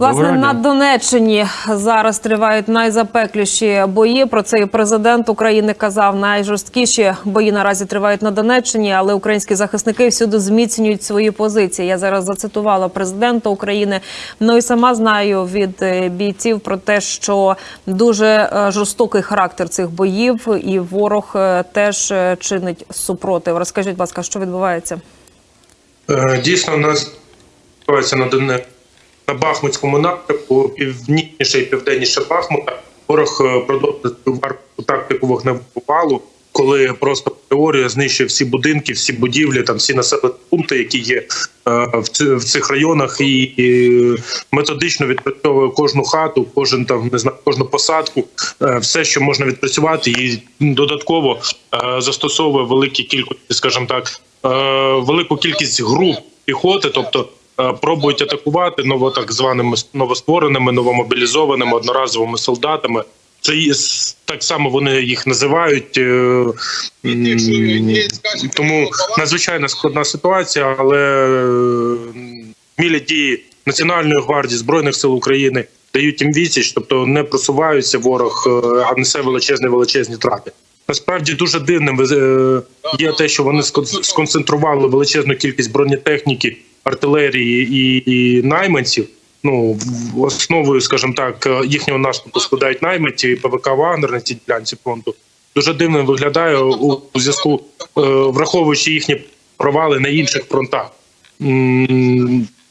Власне, Доброго на. Донеччині зараз тривають найзапекліші бої. Про це і президент України казав. Найжорсткіші бої наразі тривають на Донеччині, але українські захисники всюди зміцнюють свої позиції. Я зараз зацитувала президента України. Ну і сама знаю від е, бійців про те, що дуже е, жорстокий характер цих боїв, і ворог е, теж чинить супротив. Розкажіть, будь ласка, що відбувається? Дійсно, у нас відбувається на Доне на Бахмутському напрямку, північніше і південніше Бахмута. Ворог е, продовжує варварську тактику вогневого валу, коли просто теорія знищує всі будинки, всі будівлі, там всі населені пункти, які є е, в, цих районах, і, методично відпрацьовує кожну хату, кожен там не знаю, кожну посадку, е, все, що можна відпрацювати, і додатково застосовує великі кількості, скажімо так, велику кількість груп піхоти, тобто. Е, Пробують атакувати ново так званими новоствореними, новомобілізованими одноразовими солдатами. Це так само вони їх називають. е, Тому надзвичайно складна ситуація, але е, мілі дії Національної гвардії збройних сил України дають їм відсіч, тобто не просуваються ворог, а несе величезні величезні трати. Насправді дуже дивним е, є те, що вони скон- сконцентрували величезну кількість бронетехніки, артилерії і, і найманців. Ну основою, скажімо так, їхнього наступу складають найманці і ПВК Вагнер на цій ділянці фронту. Дуже дивно виглядає у, у зв'язку, е, враховуючи їхні провали на інших фронтах.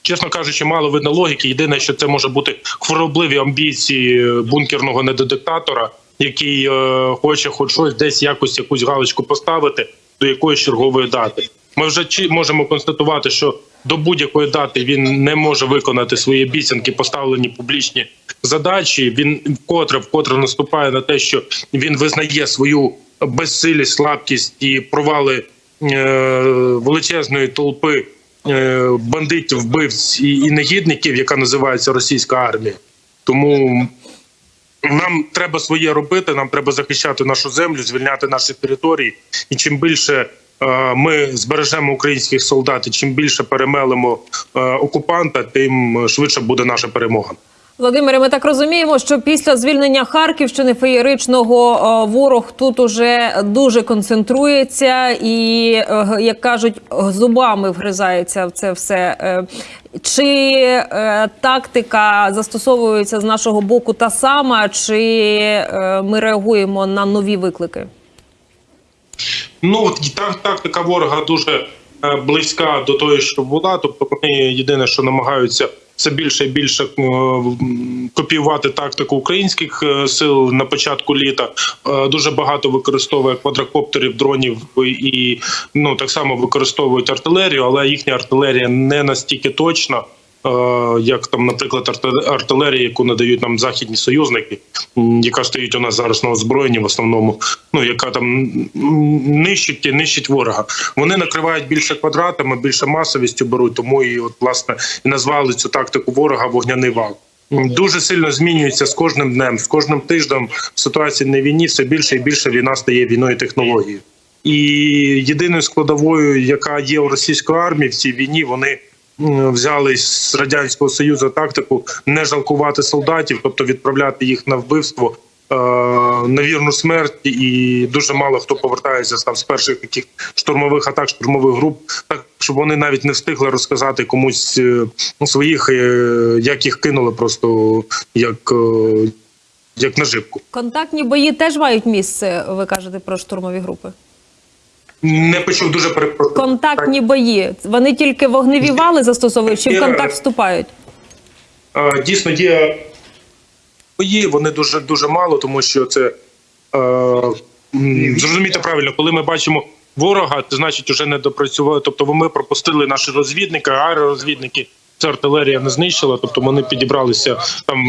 Чесно кажучи, мало видно логіки. Єдине, що це може бути хворобливі амбіції бункерного недодиктатора, який е, хоче хоч щось десь якось якусь галочку поставити до якоїсь чергової дати. Ми вже можемо констатувати, що до будь-якої дати він не може виконати свої обіцянки, поставлені публічні задачі. Він вкотре вкотре наступає на те, що він визнає свою безсилість, слабкість і провали е, величезної толпи е, бандитів, вбивць і, і негідників, яка називається російська армія. Тому нам треба своє робити. Нам треба захищати нашу землю, звільняти наші території. І чим більше е, ми збережемо українських солдат, і чим більше перемелимо е, окупанта, тим швидше буде наша перемога. Володимире, ми так розуміємо, що після звільнення Харківщини феєричного е, ворог тут уже дуже концентрується і, е, як кажуть, зубами вгризається в це все. Е, Чи тактика застосовується з нашого боку та сама, чи ми реагуємо на нові виклики? Ну от так, тактика ворога дуже близька до того, що була. Тобто єдине, що намагаються все більше і більше е, копіювати тактику українських е, сил на початку літа. Е, Дуже багато використовує квадрокоптерів, дронів і ну так само використовують артилерію, але їхня артилерія не настільки точна. Е, Як там, наприклад, артилерія, яку надають нам західні союзники, яка стоїть у нас зараз на озброєнні в основному, ну яка там нищить і нищить ворога. Вони накривають більше квадратами, більше масовістю беруть, тому і от власне і назвали цю тактику ворога вогняний вал. Дуже сильно змінюється з кожним днем, з кожним тижнем ситуація на війні все більше і більше війна стає війною технології. І єдиною складовою, яка є у російської армії в цій війні, вони взяли з радянського союзу тактику не жалкувати солдатів, тобто відправляти їх на вбивство. е, На вірну смерть, і дуже мало хто повертається там з перших таких штурмових атак, штурмових груп, так щоб вони навіть не встигли розказати комусь е, своїх, е, як їх кинули, просто як, як наживку. Контактні бої теж мають місце. Ви кажете про штурмові групи. Не почув дуже перепрошую. Контактні бої. Вони тільки вогневі вали застосовують, чи в контакт вступають? Е, Дійсно, є бої, вони дуже дуже мало, тому що це е, зрозумійте правильно, коли ми бачимо ворога, це значить вже не допрацювали. Тобто, ми пропустили наші розвідники, аеророзвідники. Це артилерія не знищила, тобто вони підібралися там,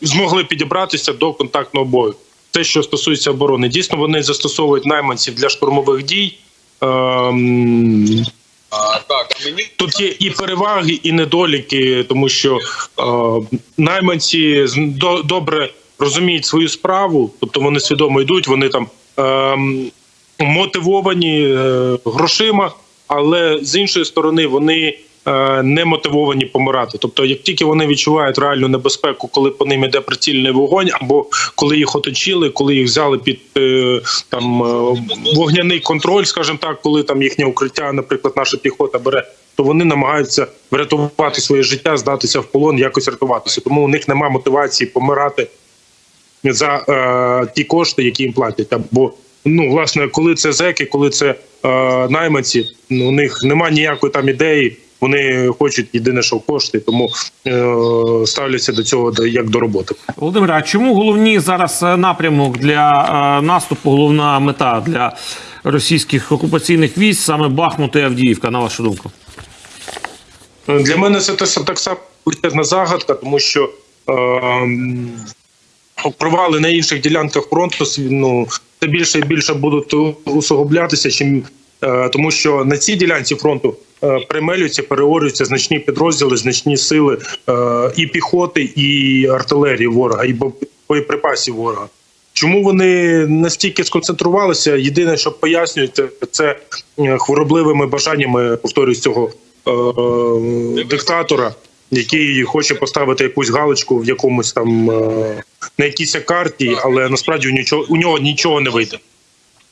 змогли підібратися до контактного бою. Те, що стосується оборони, дійсно вони застосовують найманців для штурмових дій. Ем, А, так, мені Тут є і переваги, і недоліки, тому що е, найманці до, добре розуміють свою справу, тобто вони свідомо йдуть, вони там е, мотивовані е, грошима, але з іншої сторони вони не мотивовані помирати. Тобто, як тільки вони відчувають реальну небезпеку, коли по ним іде прицільний вогонь, або коли їх оточили, коли їх взяли під е, там е, вогняний контроль, скажімо так, коли там їхнє укриття, наприклад, наша піхота бере, то вони намагаються врятувати своє життя, здатися в полон, якось рятуватися. Тому у них немає мотивації помирати за е, ті кошти, які їм платять. Або ну власне, коли це зеки, коли це е, найманці, ну, у них немає ніякої там ідеї. Вони хочуть єдине, що кошти, тому е, ставляться до цього як до роботи. Володимире, а чому головні зараз е, напрямок для е, наступу, головна мета для російських окупаційних військ саме Бахмут і Авдіївка, на вашу думку? Для мене це так само величезна загадка, тому що е, провали на інших ділянках фронту ну, все більше і більше будуть усугублятися, чим, е, тому що на цій ділянці фронту е, примелюються, переорюються значні підрозділи, значні сили е, і піхоти, і артилерії ворога, і бо- боєприпасів ворога. Чому вони настільки сконцентрувалися? Єдине, що пояснюється, це е, хворобливими бажаннями повторюсь цього е, диктатора, який хоче поставити якусь галочку в якомусь там е, на якійсь карті, але насправді у нічого у нього нічого не вийде.